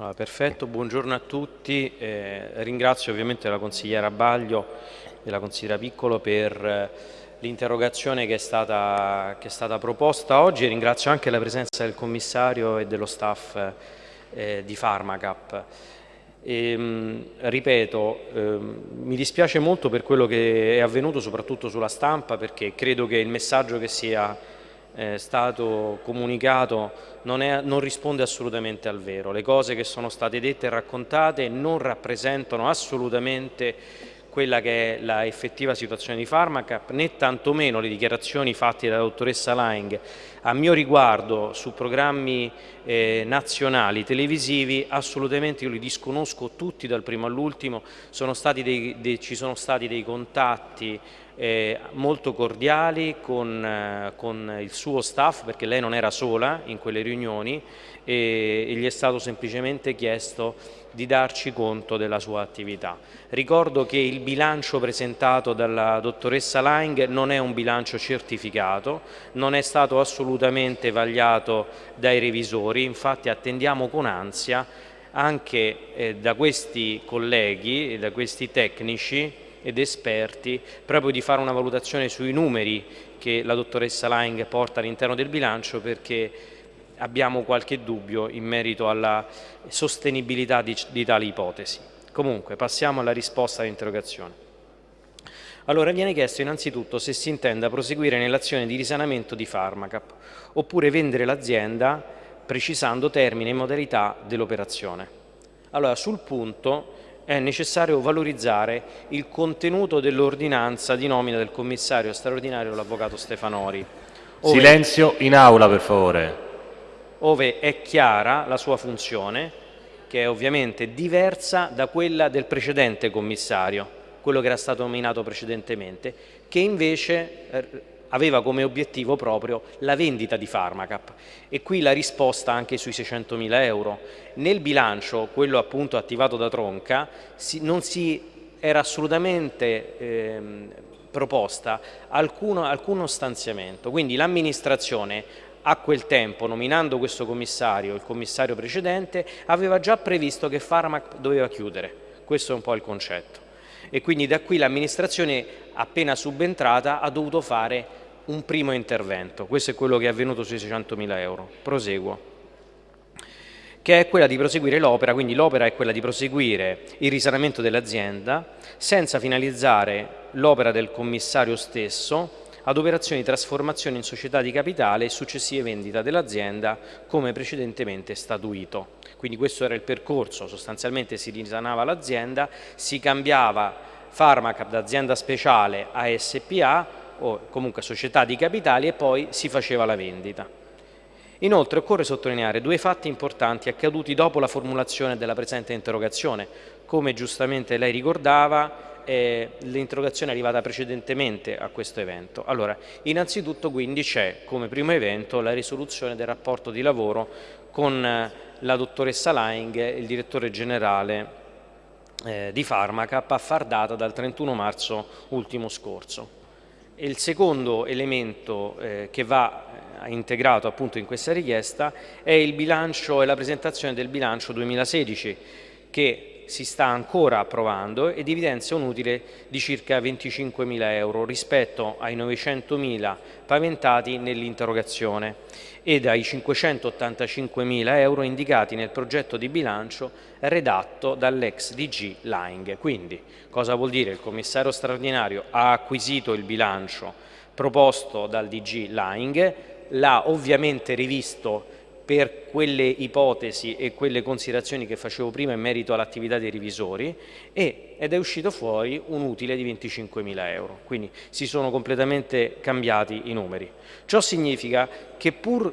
Allora, perfetto, buongiorno a tutti. Eh, ringrazio ovviamente la consigliera Baglio e la consigliera Piccolo per eh, l'interrogazione che, che, è stata proposta oggi ringrazio anche la presenza del commissario e dello staff eh, di Pharmacap. E, ehm, ripeto, eh, mi dispiace molto per quello che è avvenuto soprattutto sulla stampa perché credo che il messaggio che sia eh, stato comunicato non, è, non, risponde assolutamente al vero. Le cose che sono state dette e raccontate non rappresentano assolutamente quella che è la effettiva situazione di Pharmacap, né tantomeno le dichiarazioni fatte dalla dottoressa Lang a mio riguardo su programmi eh, nazionali televisivi, assolutamente io li disconosco tutti dal primo all'ultimo, ci sono stati dei contatti eh, molto cordiali con, eh, con, il suo staff perché lei non era sola in quelle riunioni e, e gli è stato semplicemente chiesto di darci conto della sua attività. Ricordo che il bilancio presentato dalla dottoressa Lang non è un bilancio certificato, non è stato assolutamente vagliato dai revisori, infatti attendiamo con ansia anche eh, da questi colleghi da questi tecnici ed esperti proprio di fare una valutazione sui numeri che la dottoressa Lang porta all'interno del bilancio perché abbiamo qualche dubbio in merito alla sostenibilità di, di tali ipotesi. Comunque passiamo alla risposta all'interrogazione. Allora viene chiesto innanzitutto se si intenda proseguire nell'azione di risanamento di Pharmacap oppure vendere l'azienda precisando termine e modalità dell'operazione. Allora sul punto è necessario valorizzare il contenuto dell'ordinanza di nomina del commissario straordinario l'avvocato Stefanori. Silenzio in aula per favore. Ove è chiara la sua funzione, che è ovviamente diversa da quella del precedente commissario, quello che era stato nominato precedentemente, che invece eh, aveva come obiettivo proprio la vendita di Pharmacap e qui la risposta anche sui 600.000 euro. Nel bilancio, quello appunto attivato da Tronca, non si era assolutamente ehm, proposta alcuno, alcuno stanziamento, quindi l'amministrazione a quel tempo, nominando questo commissario, il commissario precedente, aveva già previsto che Pharmac doveva chiudere, questo è un po' il concetto. E quindi da qui l'amministrazione appena subentrata ha dovuto fare un primo intervento. Questo è quello che è avvenuto sui 600.000 euro. Proseguo che è quella di proseguire l'opera, quindi l'opera è quella di proseguire il risanamento dell'azienda senza finalizzare l'opera del commissario stesso ad operazioni di trasformazione in società di capitale e successive vendita dell'azienda come precedentemente statuito. Quindi questo era il percorso, sostanzialmente si risanava l'azienda, si cambiava Pharmacap da azienda speciale a SPA o comunque società di capitali e poi si faceva la vendita. Inoltre occorre sottolineare due fatti importanti accaduti dopo la formulazione della presente interrogazione. Come giustamente lei ricordava, eh, l'interrogazione è arrivata precedentemente a questo evento. Allora, innanzitutto quindi c'è come primo evento la risoluzione del rapporto di lavoro con eh, la dottoressa Laing, il direttore generale eh, di Pharmacap, a far data dal 31 marzo ultimo scorso il secondo elemento eh, che va eh, integrato appunto in questa richiesta è il bilancio e la presentazione del bilancio 2016 che si sta ancora approvando ed evidenzia un utile di circa 25.000 euro rispetto ai 900.000 paventati nell'interrogazione ed ai 585.000 euro indicati nel progetto di bilancio redatto dall'ex DG Laing. Quindi cosa vuol dire? Il commissario straordinario ha acquisito il bilancio proposto dal DG Laing, l'ha ovviamente rivisto per quelle ipotesi e quelle considerazioni che facevo prima in merito all'attività dei revisori e, ed è uscito fuori un utile di 25.000 euro, quindi si sono completamente cambiati i numeri. Ciò significa che pur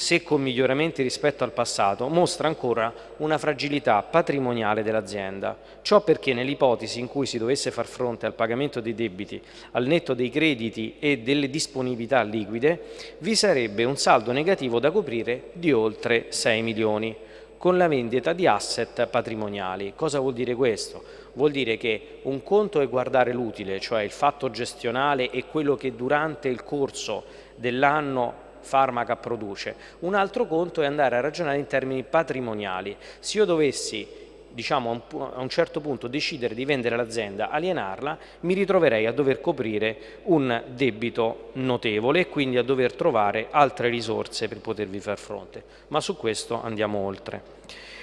se con miglioramenti rispetto al passato, mostra ancora una fragilità patrimoniale dell'azienda. Ciò perché nell'ipotesi in cui si dovesse far fronte al pagamento dei debiti al netto dei crediti e delle disponibilità liquide, vi sarebbe un saldo negativo da coprire di oltre 6 milioni con la vendita di asset patrimoniali. Cosa vuol dire questo? Vuol dire che un conto è guardare l'utile, cioè il fatto gestionale e quello che durante il corso dell'anno farmaca produce. Un altro conto è andare a ragionare in termini patrimoniali. Se io dovessi diciamo, a un certo punto decidere di vendere l'azienda, alienarla, mi ritroverei a dover coprire un debito notevole e quindi a dover trovare altre risorse per potervi far fronte. Ma su questo andiamo oltre.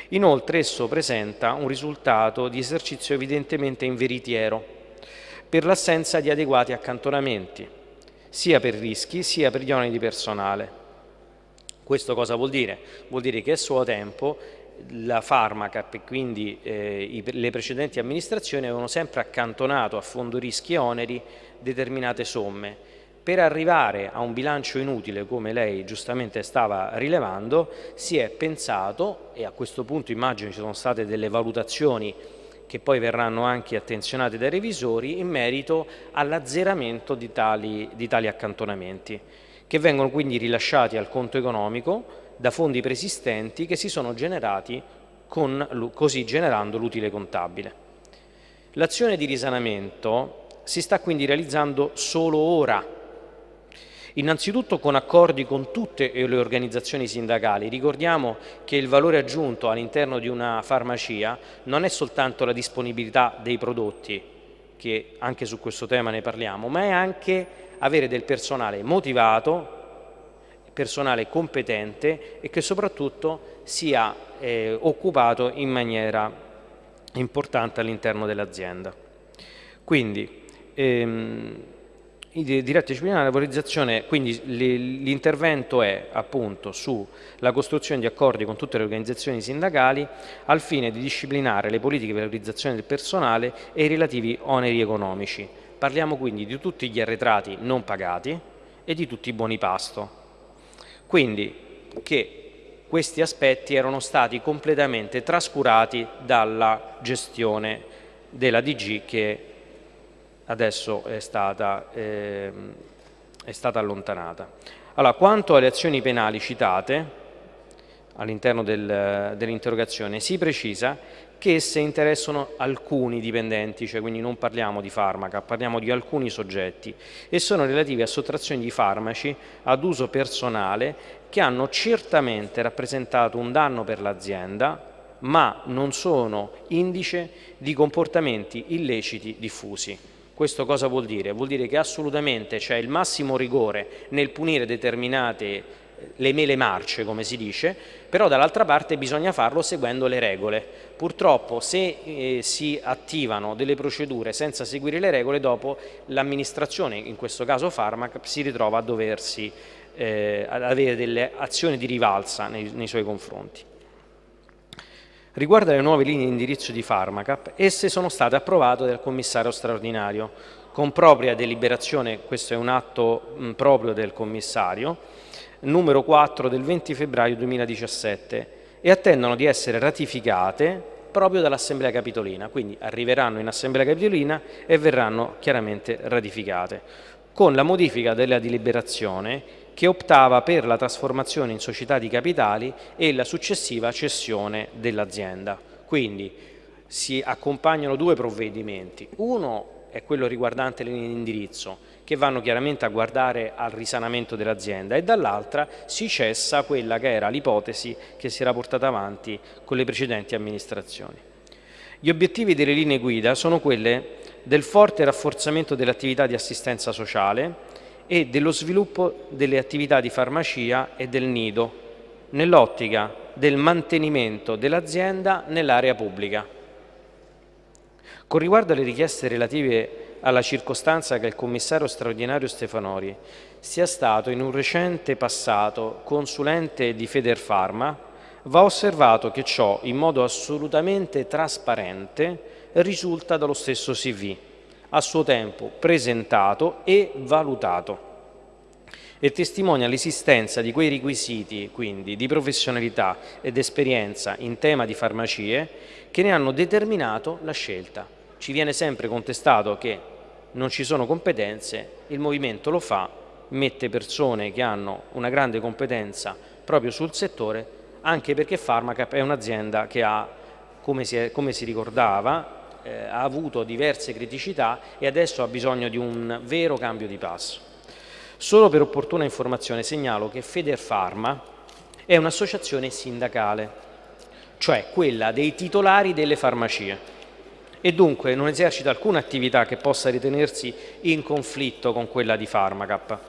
Inoltre esso presenta un risultato di esercizio evidentemente inveritiero per l'assenza di adeguati accantonamenti, sia per rischi sia per gli oneri di personale. Questo cosa vuol dire? Vuol dire che a suo tempo la Farmacap e quindi eh, i, le precedenti amministrazioni avevano sempre accantonato a fondo rischi e oneri determinate somme. Per arrivare a un bilancio inutile, come lei giustamente stava rilevando, si è pensato, e a questo punto immagino ci sono state delle valutazioni che poi verranno anche attenzionate dai revisori, in merito all'azzeramento di di tali accantonamenti, che vengono quindi rilasciati al conto economico da fondi preesistenti che si sono generati con, così generando l'utile contabile. L'azione di risanamento si sta quindi realizzando solo ora, innanzitutto con accordi con tutte le organizzazioni sindacali. Ricordiamo che il valore aggiunto all'interno di una farmacia non è soltanto la disponibilità dei prodotti, che anche su questo tema ne parliamo, ma è anche avere del personale motivato, personale competente e che soprattutto sia eh, occupato in maniera importante all'interno dell'azienda. Quindi, ehm, diretta disciplinare, la valorizzazione, quindi l'intervento è appunto sulla costruzione di accordi con tutte le organizzazioni sindacali al fine di disciplinare le politiche di valorizzazione del personale e i relativi oneri economici. Parliamo quindi di tutti gli arretrati non pagati e di tutti i buoni pasto, quindi che questi aspetti erano stati completamente trascurati dalla gestione della DG che adesso è stata, eh, è stata allontanata. Allora, quanto alle azioni penali citate all'interno del, dell'interrogazione, si precisa che esse interessano alcuni dipendenti, cioè quindi non parliamo di farmaca, parliamo di alcuni soggetti e sono relative a sottrazioni di farmaci ad uso personale che hanno certamente rappresentato un danno per l'azienda ma non sono indice di comportamenti illeciti diffusi. Questo cosa vuol dire? Vuol dire che assolutamente c'è il massimo rigore nel punire determinate le mele marce, come si dice, però dall'altra parte bisogna farlo seguendo le regole. Purtroppo se eh, si attivano delle procedure senza seguire le regole, dopo l'amministrazione, in questo caso Farmac, si ritrova a doversi eh, ad avere delle azioni di rivalsa nei, nei suoi confronti. Riguardo alle nuove linee di indirizzo di Farmacap, esse sono state approvate dal commissario straordinario. Con propria deliberazione, questo è un atto mh, proprio del commissario, numero 4 del 20 febbraio 2017 e attendono di essere ratificate proprio dall'Assemblea Capitolina, quindi arriveranno in Assemblea Capitolina e verranno chiaramente ratificate, con la modifica della deliberazione che optava per la trasformazione in società di capitali e la successiva cessione dell'azienda. Quindi si accompagnano due provvedimenti, uno è quello riguardante le linee di indirizzo, che vanno chiaramente a guardare al risanamento dell'azienda e dall'altra si cessa quella che era l'ipotesi che si era portata avanti con le precedenti amministrazioni. Gli obiettivi delle linee guida sono quelle del forte rafforzamento dell'attività di assistenza sociale e dello sviluppo delle attività di farmacia e del nido, nell'ottica del mantenimento dell'azienda nell'area pubblica. Con riguardo alle richieste relative alla circostanza che il commissario straordinario Stefanori sia stato in un recente passato consulente di Federfarma, va osservato che ciò in modo assolutamente trasparente risulta dallo stesso CV, a suo tempo presentato e valutato e testimonia l'esistenza di quei requisiti, quindi di professionalità ed esperienza in tema di farmacie, che ne hanno determinato la scelta. Ci viene sempre contestato che non ci sono competenze, il Movimento lo fa, mette persone che hanno una grande competenza proprio sul settore, anche perché Pharmacap è un'azienda che ha, come si, è, come si ricordava, eh, ha avuto diverse criticità e adesso ha bisogno di un vero cambio di passo. Solo per opportuna informazione segnalo che Federfarma è un'associazione sindacale, cioè quella dei titolari delle farmacie e dunque non esercita alcuna attività che possa ritenersi in conflitto con quella di Pharmacap.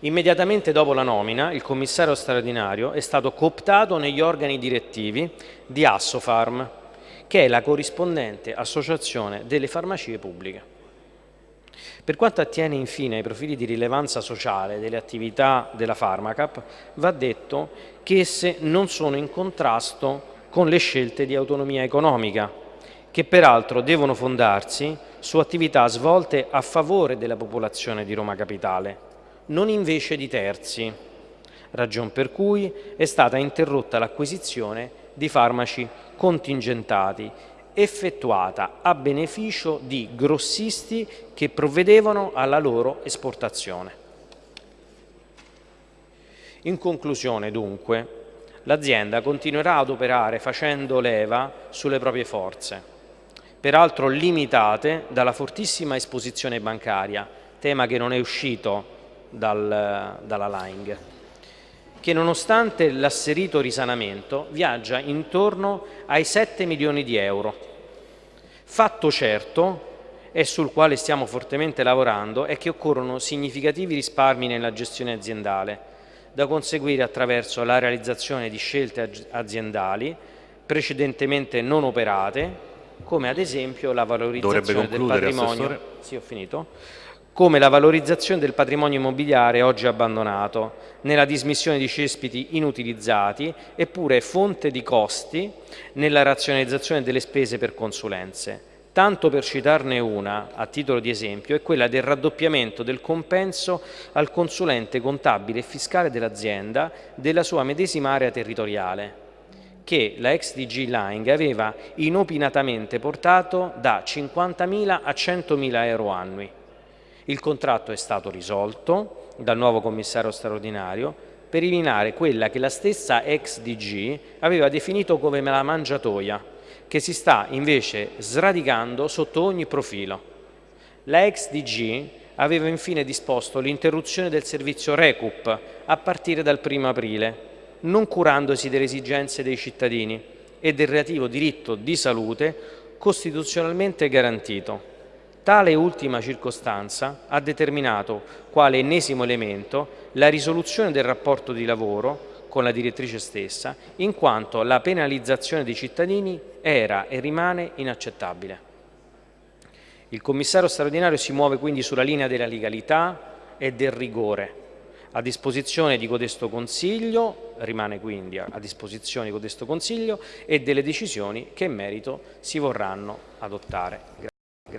Immediatamente dopo la nomina, il commissario straordinario è stato cooptato negli organi direttivi di Assofarm, che è la corrispondente associazione delle farmacie pubbliche. Per quanto attiene infine ai profili di rilevanza sociale delle attività della Pharmacap, va detto che esse non sono in contrasto con le scelte di autonomia economica, che peraltro devono fondarsi su attività svolte a favore della popolazione di Roma Capitale, non invece di terzi, ragion per cui è stata interrotta l'acquisizione di farmaci contingentati effettuata a beneficio di grossisti che provvedevano alla loro esportazione. In conclusione, dunque, l'azienda continuerà ad operare facendo leva sulle proprie forze, peraltro limitate dalla fortissima esposizione bancaria, tema che non è uscito dal, dalla Ling, che nonostante l'asserito risanamento viaggia intorno ai 7 milioni di euro. Fatto certo, e sul quale stiamo fortemente lavorando, è che occorrono significativi risparmi nella gestione aziendale, da conseguire attraverso la realizzazione di scelte aziendali precedentemente non operate, come ad esempio la valorizzazione del patrimonio. Sì, ho finito come la valorizzazione del patrimonio immobiliare oggi abbandonato, nella dismissione di cespiti inutilizzati, eppure fonte di costi nella razionalizzazione delle spese per consulenze. Tanto per citarne una, a titolo di esempio, è quella del raddoppiamento del compenso al consulente contabile e fiscale dell'azienda della sua medesima area territoriale, che la ex DG Line aveva inopinatamente portato da 50.000 a 100.000 euro annui. Il contratto è stato risolto dal nuovo commissario straordinario per eliminare quella che la stessa ex DG aveva definito come la mangiatoia, che si sta invece sradicando sotto ogni profilo. La ex DG aveva infine disposto l'interruzione del servizio Recup a partire dal 1 aprile, non curandosi delle esigenze dei cittadini e del relativo diritto di salute costituzionalmente garantito. Tale ultima circostanza ha determinato quale ennesimo elemento la risoluzione del rapporto di lavoro con la direttrice stessa, in quanto la penalizzazione dei cittadini era e rimane inaccettabile. Il commissario straordinario si muove quindi sulla linea della legalità e del rigore, a disposizione di codesto Consiglio, rimane quindi a disposizione di codesto Consiglio e delle decisioni che in merito si vorranno adottare. Grazie.